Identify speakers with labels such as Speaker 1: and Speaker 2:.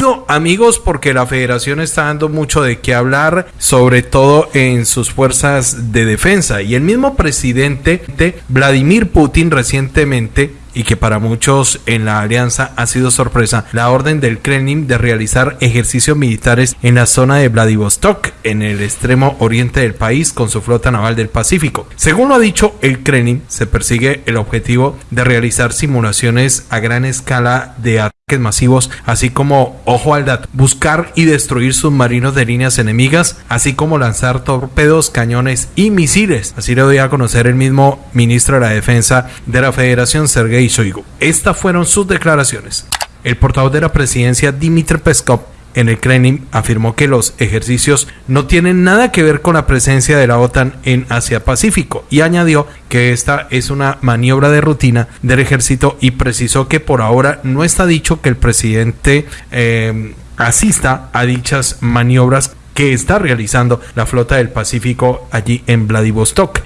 Speaker 1: No, amigos, porque la federación está dando mucho de qué hablar, sobre todo en sus fuerzas de defensa. Y el mismo presidente Vladimir Putin recientemente y que para muchos en la alianza ha sido sorpresa, la orden del Kremlin de realizar ejercicios militares en la zona de Vladivostok, en el extremo oriente del país, con su flota naval del Pacífico. Según lo ha dicho el Kremlin, se persigue el objetivo de realizar simulaciones a gran escala de ataques masivos, así como, ojo al dato, buscar y destruir submarinos de líneas enemigas, así como lanzar torpedos, cañones y misiles. Así lo dio a conocer el mismo ministro de la Defensa de la Federación, Sergei estas fueron sus declaraciones. El portavoz de la presidencia, Dmitry Peskov, en el Kremlin afirmó que los ejercicios no tienen nada que ver con la presencia de la OTAN en Asia Pacífico y añadió que esta es una maniobra de rutina del ejército y precisó que por ahora no está dicho que el presidente eh, asista a dichas maniobras que está realizando la flota del Pacífico allí en Vladivostok.